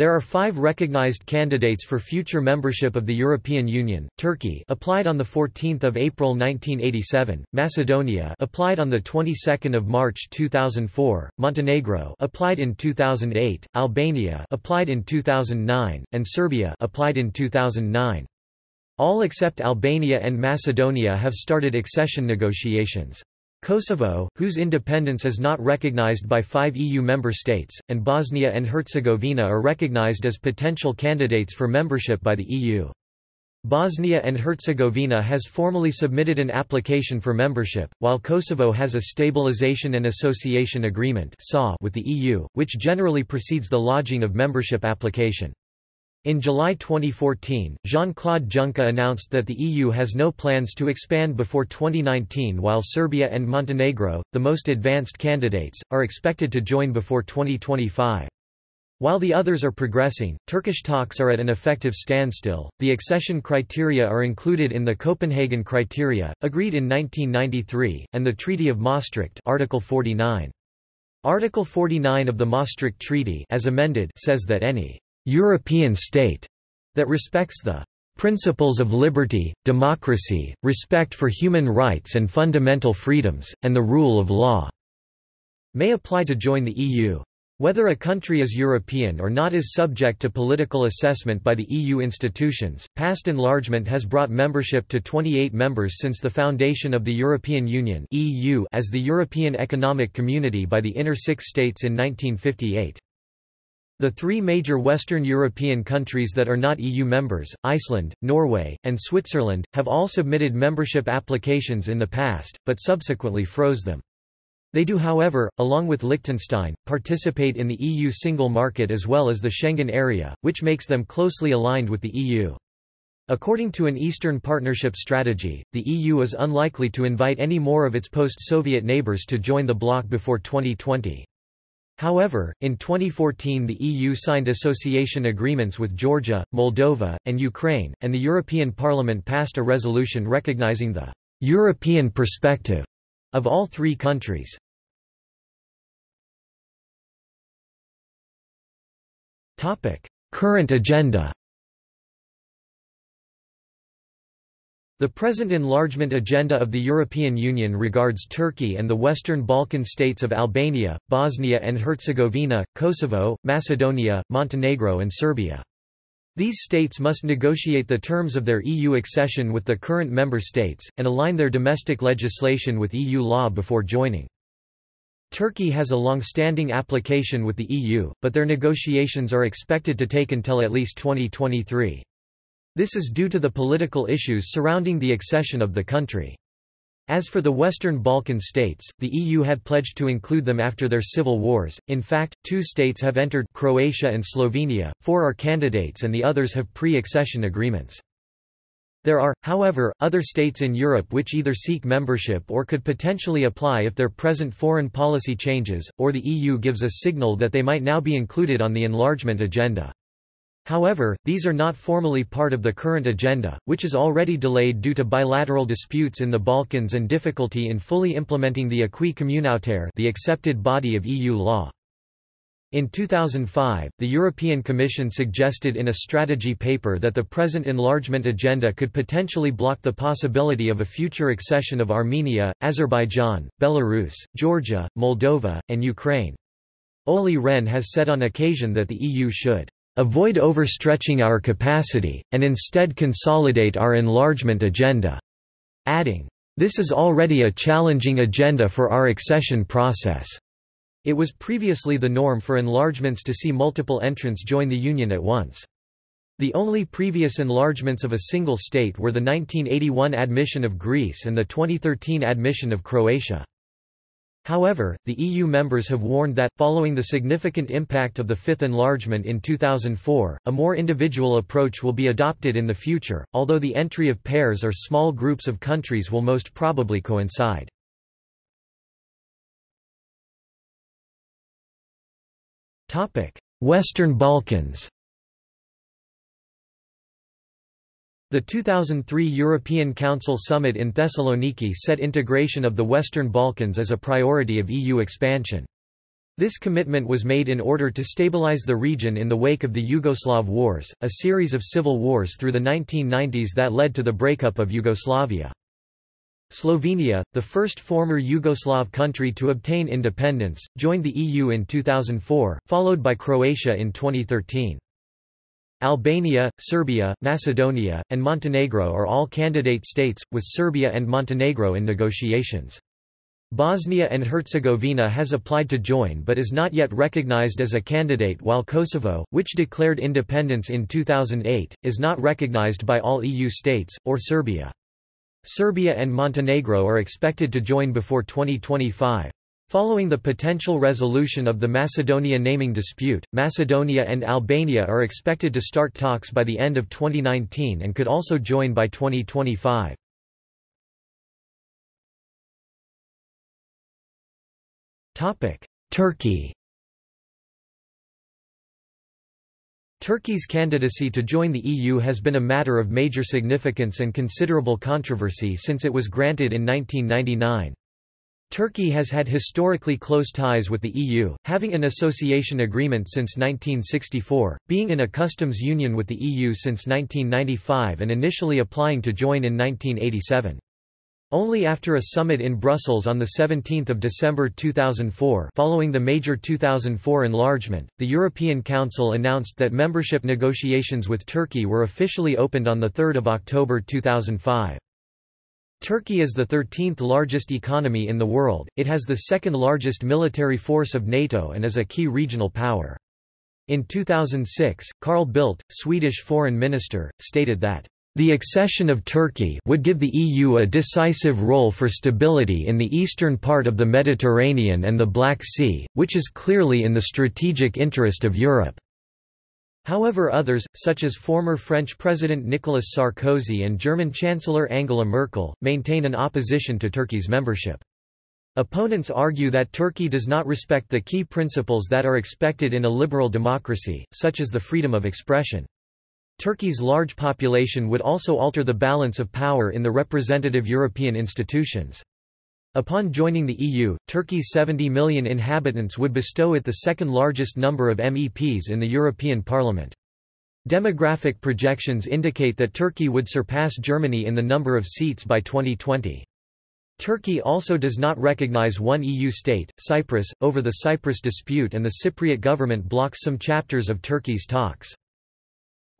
There are five recognized candidates for future membership of the European Union, Turkey applied on 14 April 1987, Macedonia applied on of March 2004, Montenegro applied in 2008, Albania applied in 2009, and Serbia applied in 2009. All except Albania and Macedonia have started accession negotiations. Kosovo, whose independence is not recognized by five EU member states, and Bosnia and Herzegovina are recognized as potential candidates for membership by the EU. Bosnia and Herzegovina has formally submitted an application for membership, while Kosovo has a Stabilization and Association Agreement with the EU, which generally precedes the lodging of membership application. In July 2014, Jean-Claude Juncker announced that the EU has no plans to expand before 2019 while Serbia and Montenegro, the most advanced candidates, are expected to join before 2025. While the others are progressing, Turkish talks are at an effective standstill. The accession criteria are included in the Copenhagen criteria, agreed in 1993, and the Treaty of Maastricht, Article 49. Article 49 of the Maastricht Treaty, as amended, says that any European state that respects the principles of liberty, democracy, respect for human rights and fundamental freedoms, and the rule of law, may apply to join the EU. Whether a country is European or not is subject to political assessment by the EU institutions. Past enlargement has brought membership to 28 members since the foundation of the European Union (EU) as the European Economic Community by the Inner Six States in 1958. The three major Western European countries that are not EU members, Iceland, Norway, and Switzerland, have all submitted membership applications in the past, but subsequently froze them. They do however, along with Liechtenstein, participate in the EU single market as well as the Schengen area, which makes them closely aligned with the EU. According to an Eastern Partnership strategy, the EU is unlikely to invite any more of its post-Soviet neighbors to join the bloc before 2020. However, in 2014 the EU signed association agreements with Georgia, Moldova, and Ukraine, and the European Parliament passed a resolution recognizing the «European perspective» of all three countries. Current agenda The present enlargement agenda of the European Union regards Turkey and the Western Balkan states of Albania, Bosnia and Herzegovina, Kosovo, Macedonia, Montenegro and Serbia. These states must negotiate the terms of their EU accession with the current member states, and align their domestic legislation with EU law before joining. Turkey has a long-standing application with the EU, but their negotiations are expected to take until at least 2023. This is due to the political issues surrounding the accession of the country. As for the Western Balkan states, the EU had pledged to include them after their civil wars. In fact, two states have entered Croatia and Slovenia, four are candidates and the others have pre-accession agreements. There are, however, other states in Europe which either seek membership or could potentially apply if their present foreign policy changes, or the EU gives a signal that they might now be included on the enlargement agenda. However, these are not formally part of the current agenda, which is already delayed due to bilateral disputes in the Balkans and difficulty in fully implementing the acquis communautaire the accepted body of EU law. In 2005, the European Commission suggested in a strategy paper that the present enlargement agenda could potentially block the possibility of a future accession of Armenia, Azerbaijan, Belarus, Georgia, Moldova, and Ukraine. Olli Rehn has said on occasion that the EU should avoid overstretching our capacity, and instead consolidate our enlargement agenda", adding, "...this is already a challenging agenda for our accession process." It was previously the norm for enlargements to see multiple entrants join the Union at once. The only previous enlargements of a single state were the 1981 admission of Greece and the 2013 admission of Croatia. However, the EU members have warned that, following the significant impact of the Fifth Enlargement in 2004, a more individual approach will be adopted in the future, although the entry of pairs or small groups of countries will most probably coincide. Western Balkans The 2003 European Council summit in Thessaloniki set integration of the Western Balkans as a priority of EU expansion. This commitment was made in order to stabilize the region in the wake of the Yugoslav Wars, a series of civil wars through the 1990s that led to the breakup of Yugoslavia. Slovenia, the first former Yugoslav country to obtain independence, joined the EU in 2004, followed by Croatia in 2013. Albania, Serbia, Macedonia, and Montenegro are all candidate states, with Serbia and Montenegro in negotiations. Bosnia and Herzegovina has applied to join but is not yet recognized as a candidate while Kosovo, which declared independence in 2008, is not recognized by all EU states, or Serbia. Serbia and Montenegro are expected to join before 2025. Following the potential resolution of the Macedonia naming dispute, Macedonia and Albania are expected to start talks by the end of 2019 and could also join by 2025. Turkey Turkey's candidacy to join the EU has been a matter of major significance and considerable controversy since it was granted in 1999. Turkey has had historically close ties with the EU, having an association agreement since 1964, being in a customs union with the EU since 1995 and initially applying to join in 1987. Only after a summit in Brussels on 17 December 2004 following the major 2004 enlargement, the European Council announced that membership negotiations with Turkey were officially opened on 3 October 2005. Turkey is the 13th largest economy in the world, it has the second largest military force of NATO and is a key regional power. In 2006, Carl Bildt, Swedish foreign minister, stated that the accession of Turkey would give the EU a decisive role for stability in the eastern part of the Mediterranean and the Black Sea, which is clearly in the strategic interest of Europe. However others, such as former French President Nicolas Sarkozy and German Chancellor Angela Merkel, maintain an opposition to Turkey's membership. Opponents argue that Turkey does not respect the key principles that are expected in a liberal democracy, such as the freedom of expression. Turkey's large population would also alter the balance of power in the representative European institutions. Upon joining the EU, Turkey's 70 million inhabitants would bestow it the second largest number of MEPs in the European Parliament. Demographic projections indicate that Turkey would surpass Germany in the number of seats by 2020. Turkey also does not recognize one EU state, Cyprus, over the Cyprus dispute and the Cypriot government blocks some chapters of Turkey's talks.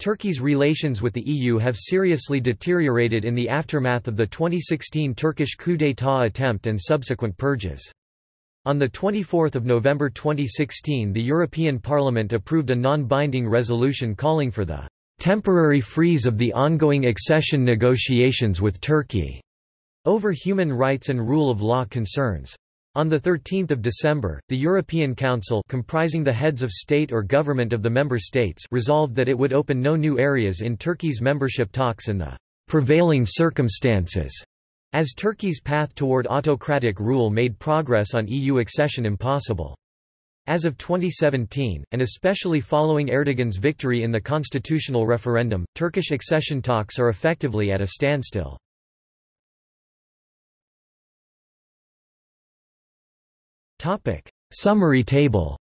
Turkey's relations with the EU have seriously deteriorated in the aftermath of the 2016 Turkish coup d'état attempt and subsequent purges. On 24 November 2016 the European Parliament approved a non-binding resolution calling for the "...temporary freeze of the ongoing accession negotiations with Turkey." over human rights and rule of law concerns. On 13 December, the European Council comprising the heads of state or government of the member states resolved that it would open no new areas in Turkey's membership talks in the prevailing circumstances, as Turkey's path toward autocratic rule made progress on EU accession impossible. As of 2017, and especially following Erdogan's victory in the constitutional referendum, Turkish accession talks are effectively at a standstill. Topic: Summary table.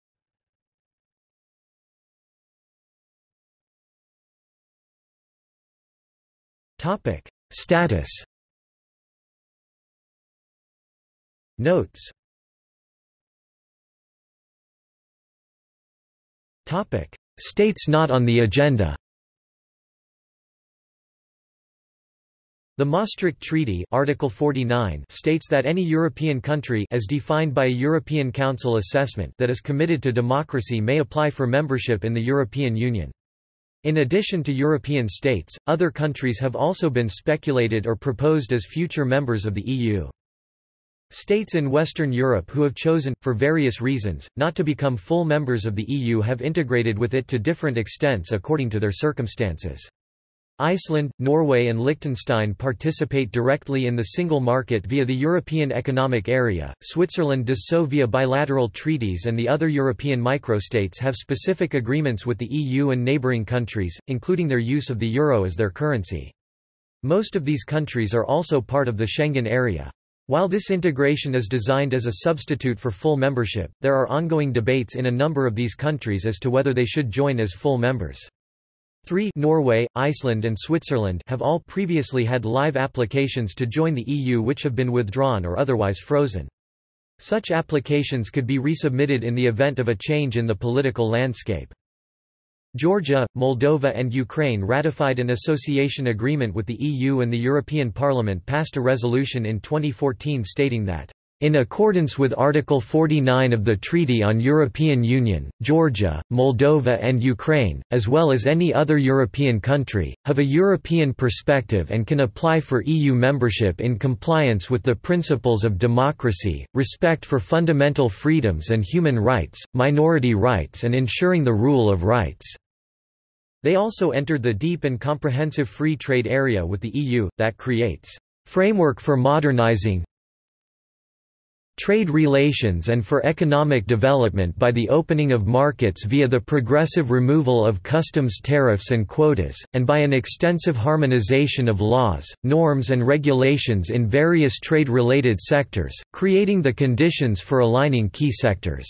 Topic: Status. Notes. Topic: States not on the agenda. The Maastricht Treaty Article 49 states that any European country as defined by a European Council assessment that is committed to democracy may apply for membership in the European Union. In addition to European states, other countries have also been speculated or proposed as future members of the EU. States in Western Europe who have chosen, for various reasons, not to become full members of the EU have integrated with it to different extents according to their circumstances. Iceland, Norway and Liechtenstein participate directly in the single market via the European Economic Area, Switzerland does so via bilateral treaties and the other European microstates have specific agreements with the EU and neighbouring countries, including their use of the euro as their currency. Most of these countries are also part of the Schengen area. While this integration is designed as a substitute for full membership, there are ongoing debates in a number of these countries as to whether they should join as full members. 3 Norway, Iceland and Switzerland have all previously had live applications to join the EU which have been withdrawn or otherwise frozen. Such applications could be resubmitted in the event of a change in the political landscape. Georgia, Moldova and Ukraine ratified an association agreement with the EU and the European Parliament passed a resolution in 2014 stating that in accordance with Article 49 of the Treaty on European Union, Georgia, Moldova and Ukraine, as well as any other European country, have a European perspective and can apply for EU membership in compliance with the principles of democracy, respect for fundamental freedoms and human rights, minority rights and ensuring the rule of rights. They also entered the deep and comprehensive free trade area with the EU, that creates framework for modernizing, trade relations and for economic development by the opening of markets via the progressive removal of customs tariffs and quotas, and by an extensive harmonization of laws, norms and regulations in various trade-related sectors, creating the conditions for aligning key sectors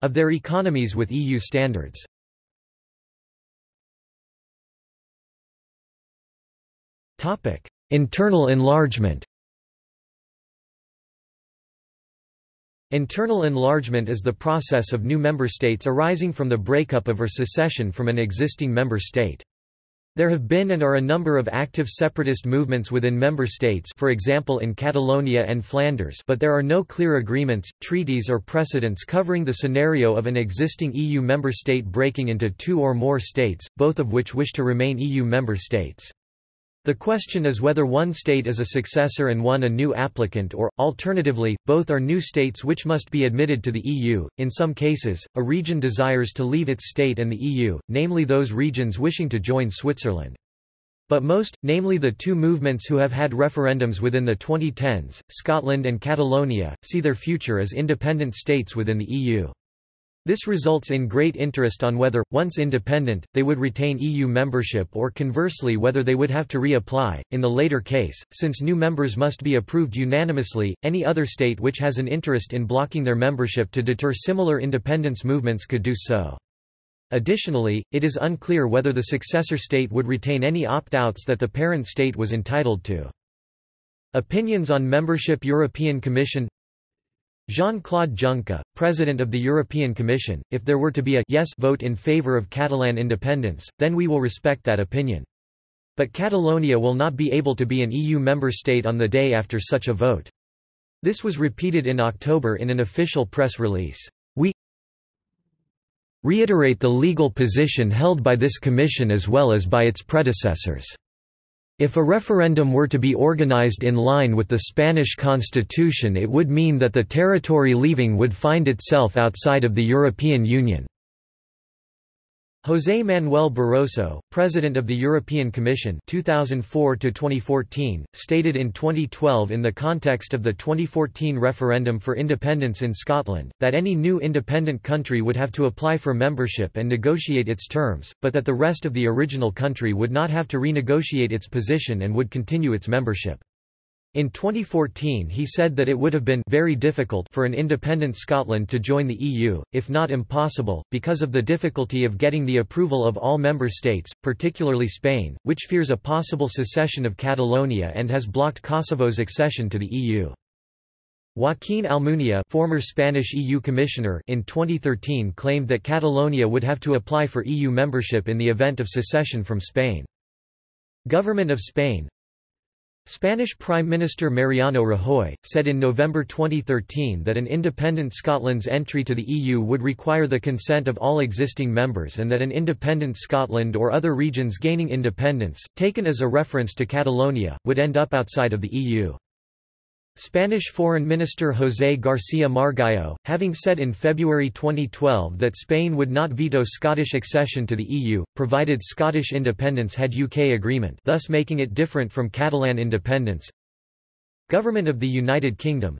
of their economies with EU standards. Internal enlargement Internal enlargement is the process of new member states arising from the breakup of or secession from an existing member state. There have been and are a number of active separatist movements within member states for example in Catalonia and Flanders but there are no clear agreements, treaties or precedents covering the scenario of an existing EU member state breaking into two or more states, both of which wish to remain EU member states. The question is whether one state is a successor and one a new applicant or, alternatively, both are new states which must be admitted to the EU. In some cases, a region desires to leave its state and the EU, namely those regions wishing to join Switzerland. But most, namely the two movements who have had referendums within the 2010s, Scotland and Catalonia, see their future as independent states within the EU. This results in great interest on whether, once independent, they would retain EU membership or conversely whether they would have to reapply. In the later case, since new members must be approved unanimously, any other state which has an interest in blocking their membership to deter similar independence movements could do so. Additionally, it is unclear whether the successor state would retain any opt-outs that the parent state was entitled to. Opinions on membership European Commission Jean-Claude Juncker, President of the European Commission, if there were to be a yes vote in favour of Catalan independence, then we will respect that opinion. But Catalonia will not be able to be an EU member state on the day after such a vote. This was repeated in October in an official press release. We reiterate the legal position held by this Commission as well as by its predecessors. If a referendum were to be organized in line with the Spanish constitution it would mean that the territory leaving would find itself outside of the European Union. José Manuel Barroso, President of the European Commission 2004 stated in 2012 in the context of the 2014 referendum for independence in Scotland, that any new independent country would have to apply for membership and negotiate its terms, but that the rest of the original country would not have to renegotiate its position and would continue its membership. In 2014 he said that it would have been very difficult for an independent Scotland to join the EU, if not impossible, because of the difficulty of getting the approval of all member states, particularly Spain, which fears a possible secession of Catalonia and has blocked Kosovo's accession to the EU. Joaquín Almunia former Spanish EU commissioner in 2013 claimed that Catalonia would have to apply for EU membership in the event of secession from Spain. Government of Spain, Spanish Prime Minister Mariano Rajoy, said in November 2013 that an independent Scotland's entry to the EU would require the consent of all existing members and that an independent Scotland or other regions gaining independence, taken as a reference to Catalonia, would end up outside of the EU. Spanish Foreign Minister José García Margallo, having said in February 2012 that Spain would not veto Scottish accession to the EU, provided Scottish independence had UK agreement thus making it different from Catalan independence. Government of the United Kingdom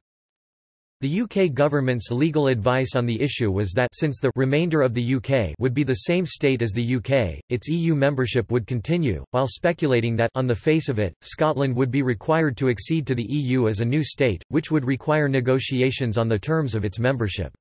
The UK government's legal advice on the issue was that since the remainder of the UK would be the same state as the UK, its EU membership would continue, while speculating that on the face of it, Scotland would be required to accede to the EU as a new state, which would require negotiations on the terms of its membership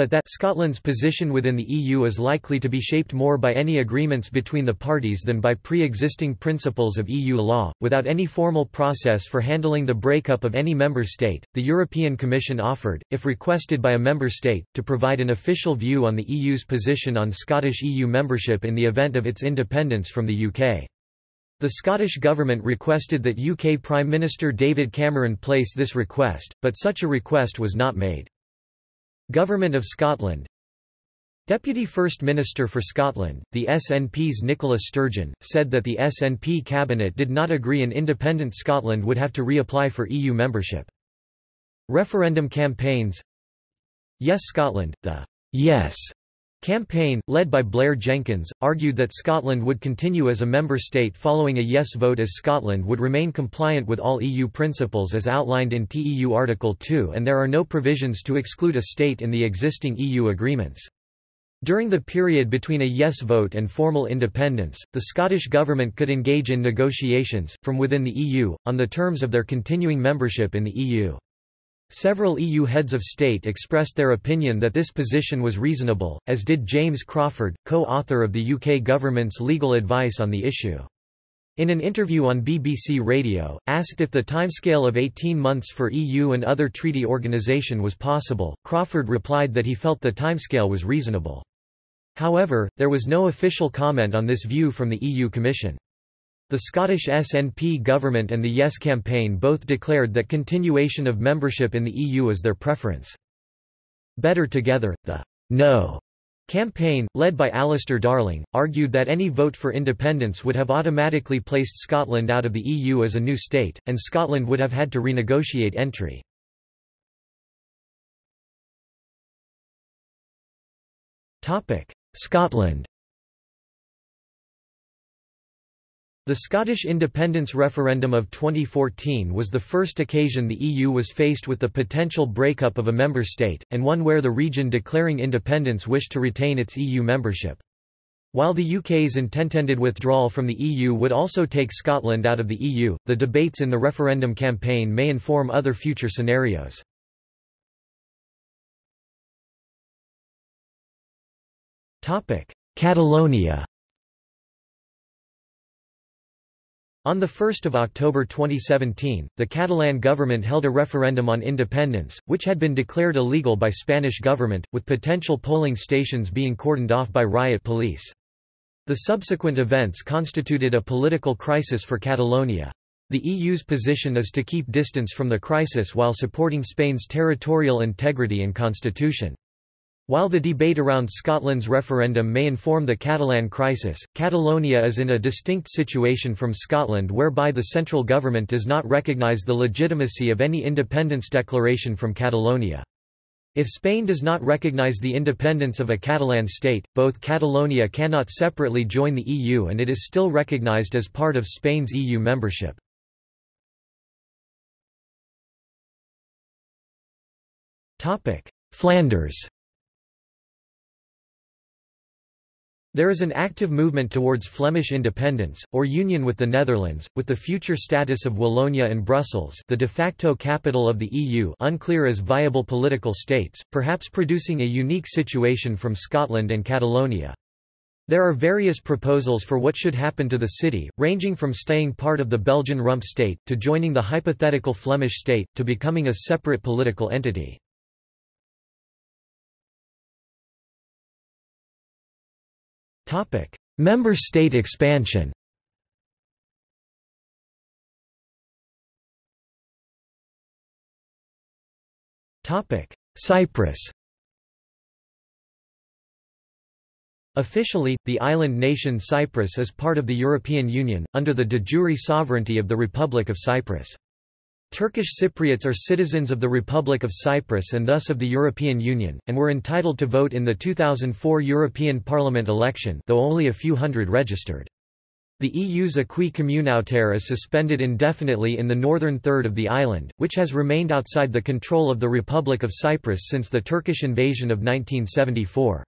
but that Scotland's position within the EU is likely to be shaped more by any agreements between the parties than by pre-existing principles of EU law. Without any formal process for handling the breakup of any member state, the European Commission offered, if requested by a member state, to provide an official view on the EU's position on Scottish EU membership in the event of its independence from the UK. The Scottish Government requested that UK Prime Minister David Cameron place this request, but such a request was not made. Government of Scotland. Deputy First Minister for Scotland, the SNP's Nicola Sturgeon, said that the SNP cabinet did not agree an independent Scotland would have to reapply for EU membership. Referendum campaigns. Yes Scotland, the Yes campaign, led by Blair Jenkins, argued that Scotland would continue as a member state following a yes vote as Scotland would remain compliant with all EU principles as outlined in TEU Article 2 and there are no provisions to exclude a state in the existing EU agreements. During the period between a yes vote and formal independence, the Scottish Government could engage in negotiations, from within the EU, on the terms of their continuing membership in the EU. Several EU heads of state expressed their opinion that this position was reasonable, as did James Crawford, co-author of the UK government's legal advice on the issue. In an interview on BBC Radio, asked if the timescale of 18 months for EU and other treaty organisation was possible, Crawford replied that he felt the timescale was reasonable. However, there was no official comment on this view from the EU Commission. The Scottish SNP government and the Yes campaign both declared that continuation of membership in the EU is their preference. Better Together, the No campaign, led by Alistair Darling, argued that any vote for independence would have automatically placed Scotland out of the EU as a new state, and Scotland would have had to renegotiate entry. Scotland The Scottish independence referendum of 2014 was the first occasion the EU was faced with the potential breakup of a member state, and one where the region declaring independence wished to retain its EU membership. While the UK's intended withdrawal from the EU would also take Scotland out of the EU, the debates in the referendum campaign may inform other future scenarios. Catalonia On 1 October 2017, the Catalan government held a referendum on independence, which had been declared illegal by Spanish government, with potential polling stations being cordoned off by riot police. The subsequent events constituted a political crisis for Catalonia. The EU's position is to keep distance from the crisis while supporting Spain's territorial integrity and constitution. While the debate around Scotland's referendum may inform the Catalan crisis, Catalonia is in a distinct situation from Scotland whereby the central government does not recognise the legitimacy of any independence declaration from Catalonia. If Spain does not recognise the independence of a Catalan state, both Catalonia cannot separately join the EU and it is still recognised as part of Spain's EU membership. Flanders There is an active movement towards Flemish independence, or union with the Netherlands, with the future status of Wallonia and Brussels the de facto capital of the EU unclear as viable political states, perhaps producing a unique situation from Scotland and Catalonia. There are various proposals for what should happen to the city, ranging from staying part of the Belgian rump state, to joining the hypothetical Flemish state, to becoming a separate political entity. Member state expansion. Cyprus. Officially, the island nation Cyprus is part of the European Union, under the de jure sovereignty of the Republic of Cyprus. Turkish Cypriots are citizens of the Republic of Cyprus and thus of the European Union, and were entitled to vote in the 2004 European Parliament election though only a few hundred registered. The EU's acquis communautaire is suspended indefinitely in the northern third of the island, which has remained outside the control of the Republic of Cyprus since the Turkish invasion of 1974.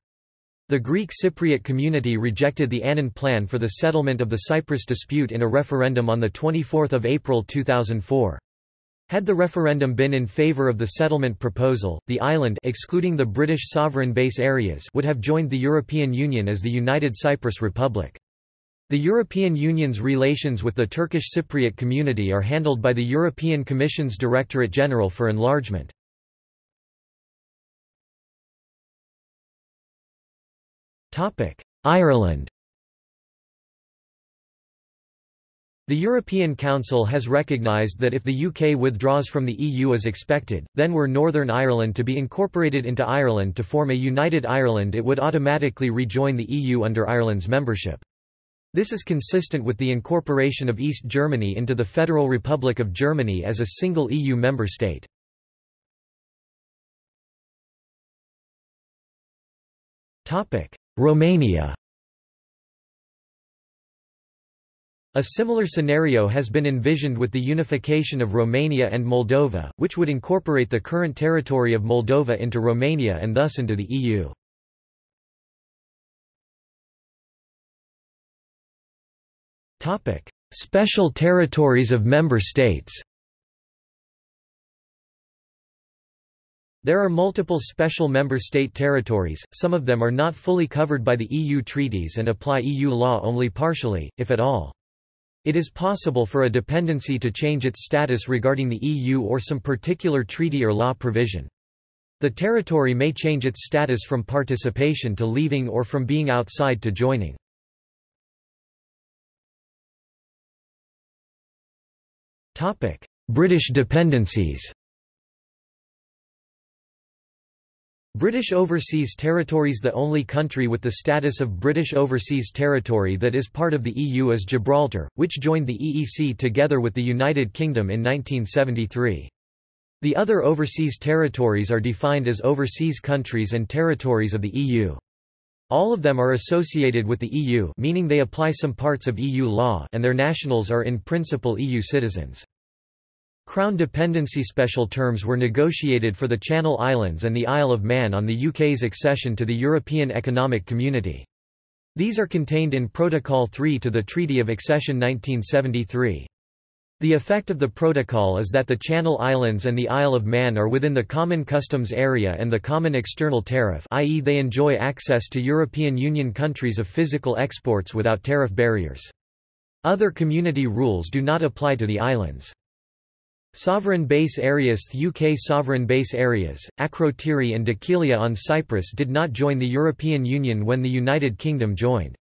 The Greek Cypriot community rejected the Annan Plan for the settlement of the Cyprus dispute in a referendum on 24 April 2004. Had the referendum been in favour of the settlement proposal, the island excluding the British sovereign base areas would have joined the European Union as the United Cyprus Republic. The European Union's relations with the Turkish Cypriot community are handled by the European Commission's Directorate General for Enlargement. Ireland The European Council has recognised that if the UK withdraws from the EU as expected, then were Northern Ireland to be incorporated into Ireland to form a united Ireland it would automatically rejoin the EU under Ireland's membership. This is consistent with the incorporation of East Germany into the Federal Republic of Germany as a single EU member state. Romania A similar scenario has been envisioned with the unification of Romania and Moldova, which would incorporate the current territory of Moldova into Romania and thus into the EU. Special territories of member states. There are multiple special member state territories, some of them are not fully covered by the EU treaties and apply EU law only partially, if at all. It is possible for a dependency to change its status regarding the EU or some particular treaty or law provision. The territory may change its status from participation to leaving or from being outside to joining. British dependencies. British Overseas Territories The only country with the status of British Overseas Territory that is part of the EU is Gibraltar, which joined the EEC together with the United Kingdom in 1973. The other overseas territories are defined as overseas countries and territories of the EU. All of them are associated with the EU meaning they apply some parts of EU law and their nationals are in principle EU citizens. Crown dependency special terms were negotiated for the Channel Islands and the Isle of Man on the UK's accession to the European Economic Community. These are contained in Protocol 3 to the Treaty of Accession 1973. The effect of the protocol is that the Channel Islands and the Isle of Man are within the Common Customs Area and the Common External Tariff i.e. they enjoy access to European Union countries of physical exports without tariff barriers. Other community rules do not apply to the islands. Sovereign base areas The UK sovereign base areas, Akrotiri and Dhekelia on Cyprus did not join the European Union when the United Kingdom joined.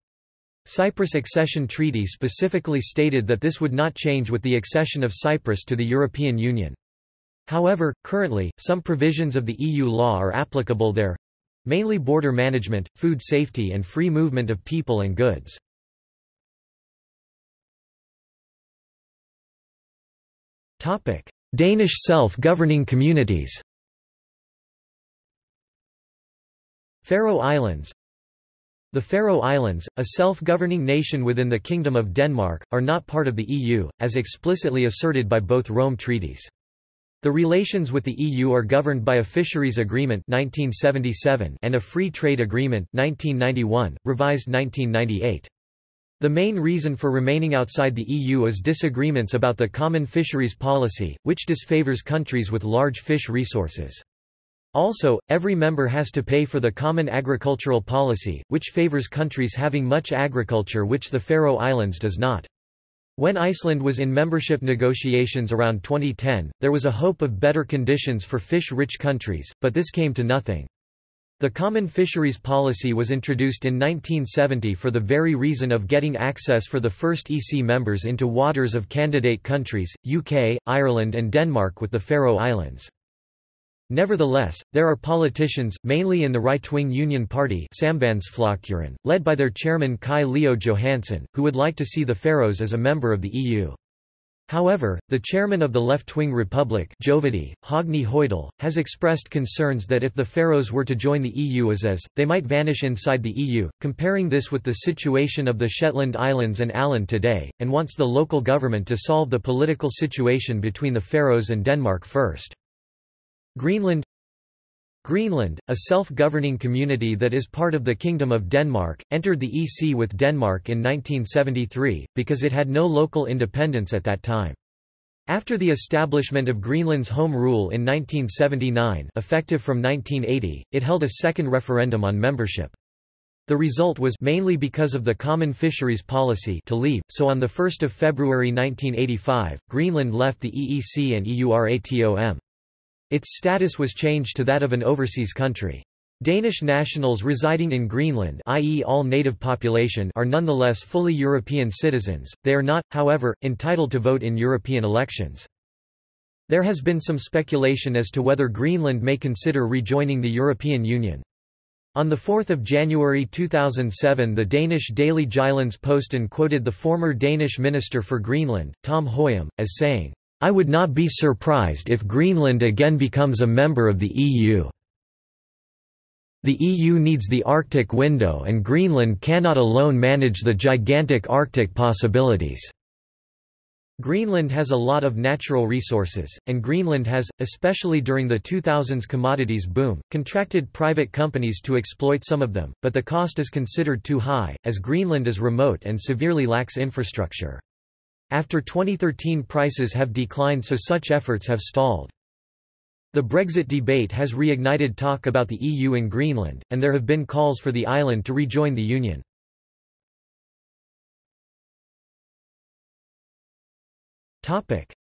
Cyprus accession treaty specifically stated that this would not change with the accession of Cyprus to the European Union. However, currently, some provisions of the EU law are applicable there mainly border management, food safety and free movement of people and goods. Danish self-governing communities Faroe Islands the Faroe Islands, a self-governing nation within the Kingdom of Denmark, are not part of the EU, as explicitly asserted by both Rome treaties. The relations with the EU are governed by a fisheries agreement 1977 and a free trade agreement 1991, revised 1998. The main reason for remaining outside the EU is disagreements about the common fisheries policy, which disfavors countries with large fish resources. Also, every member has to pay for the Common Agricultural Policy, which favors countries having much agriculture which the Faroe Islands does not. When Iceland was in membership negotiations around 2010, there was a hope of better conditions for fish-rich countries, but this came to nothing. The Common Fisheries Policy was introduced in 1970 for the very reason of getting access for the first EC members into waters of candidate countries, UK, Ireland and Denmark with the Faroe Islands. Nevertheless, there are politicians, mainly in the right-wing Union Party led by their chairman Kaj Leo Johannesen, who would like to see the Faroes as a member of the EU. However, the chairman of the left-wing Republic Jovity, Høgni has expressed concerns that if the Faroes were to join the EU as is, they might vanish inside the EU, comparing this with the situation of the Shetland Islands and Åland today, and wants the local government to solve the political situation between the Faroes and Denmark first. Greenland Greenland, a self-governing community that is part of the Kingdom of Denmark, entered the EC with Denmark in 1973, because it had no local independence at that time. After the establishment of Greenland's Home Rule in 1979 effective from 1980, it held a second referendum on membership. The result was mainly because of the common fisheries policy to leave, so on 1 February 1985, Greenland left the EEC and EURATOM. Its status was changed to that of an overseas country. Danish nationals residing in Greenland i.e. all native population are nonetheless fully European citizens, they are not, however, entitled to vote in European elections. There has been some speculation as to whether Greenland may consider rejoining the European Union. On 4 January 2007 the Danish daily Jyllands-Posten quoted the former Danish Minister for Greenland, Tom Høyem, as saying, I would not be surprised if Greenland again becomes a member of the EU. The EU needs the Arctic window and Greenland cannot alone manage the gigantic Arctic possibilities. Greenland has a lot of natural resources, and Greenland has, especially during the 2000s commodities boom, contracted private companies to exploit some of them, but the cost is considered too high, as Greenland is remote and severely lacks infrastructure. After 2013 prices have declined so such efforts have stalled. The Brexit debate has reignited talk about the EU in Greenland, and there have been calls for the island to rejoin the Union.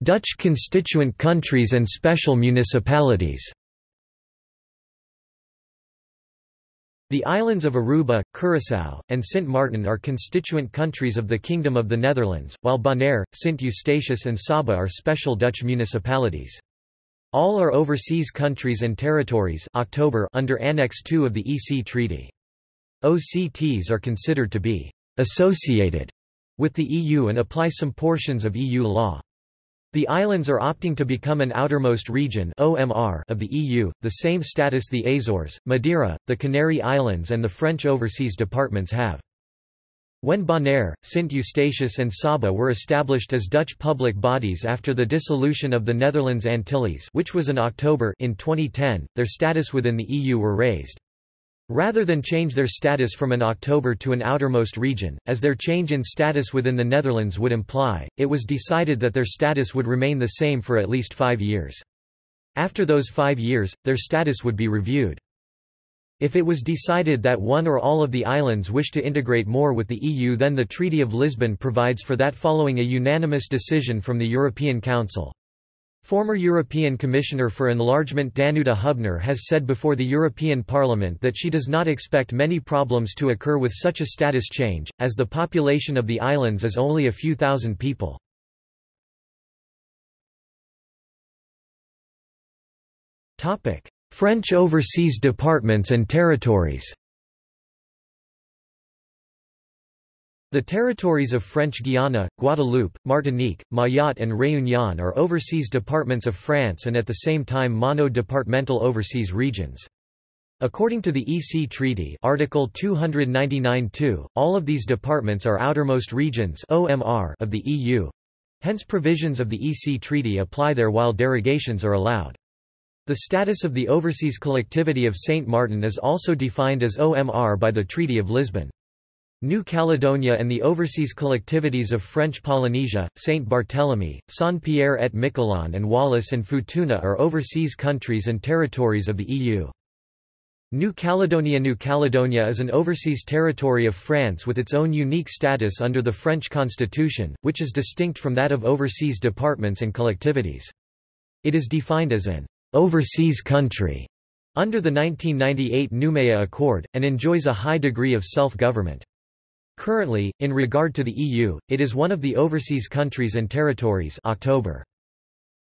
Dutch constituent countries and special municipalities The islands of Aruba, Curaçao, and Sint Maarten are constituent countries of the Kingdom of the Netherlands, while Bonaire, Sint Eustatius and Saba are special Dutch municipalities. All are overseas countries and territories October under Annex II of the EC Treaty. OCTs are considered to be «associated» with the EU and apply some portions of EU law. The islands are opting to become an outermost region OMR of the EU, the same status the Azores, Madeira, the Canary Islands and the French overseas departments have. When Bonaire, Sint Eustatius and Saba were established as Dutch public bodies after the dissolution of the Netherlands Antilles which was in October in 2010, their status within the EU were raised. Rather than change their status from an October to an outermost region, as their change in status within the Netherlands would imply, it was decided that their status would remain the same for at least five years. After those five years, their status would be reviewed. If it was decided that one or all of the islands wish to integrate more with the EU then the Treaty of Lisbon provides for that following a unanimous decision from the European Council. Former European Commissioner for Enlargement Danuta Hübner has said before the European Parliament that she does not expect many problems to occur with such a status change, as the population of the islands is only a few thousand people. French overseas departments and territories The territories of French Guiana, Guadeloupe, Martinique, Mayotte and Réunion are overseas departments of France and at the same time mono-departmental overseas regions. According to the EC Treaty Article 299-2, all of these departments are outermost regions OMR of the EU. Hence provisions of the EC Treaty apply there while derogations are allowed. The status of the overseas collectivity of Saint Martin is also defined as OMR by the Treaty of Lisbon. New Caledonia and the overseas collectivities of French Polynesia, Saint Barthélemy, Saint-Pierre et Miquelon and Wallis and Futuna are overseas countries and territories of the EU. New Caledonia New Caledonia is an overseas territory of France with its own unique status under the French constitution, which is distinct from that of overseas departments and collectivities. It is defined as an overseas country under the 1998 Nouméa Accord, and enjoys a high degree of self-government. Currently, in regard to the EU, it is one of the overseas countries and territories October.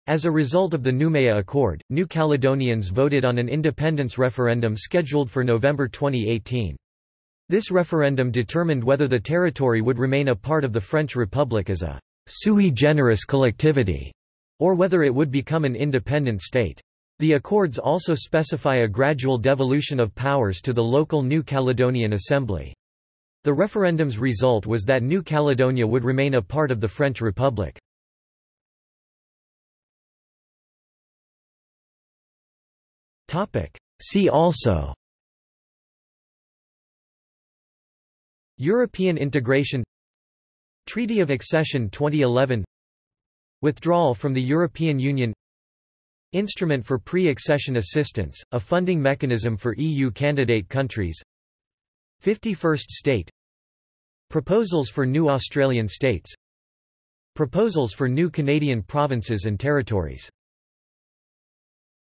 As a result of the Nouméa Accord, New Caledonians voted on an independence referendum scheduled for November 2018. This referendum determined whether the territory would remain a part of the French Republic as a sui generis collectivity, or whether it would become an independent state. The accords also specify a gradual devolution of powers to the local New Caledonian Assembly. The referendum's result was that New Caledonia would remain a part of the French Republic. See also European integration Treaty of Accession 2011 Withdrawal from the European Union Instrument for Pre-Accession Assistance, a funding mechanism for EU candidate countries 51st state. Proposals for new Australian states. Proposals for new Canadian provinces and territories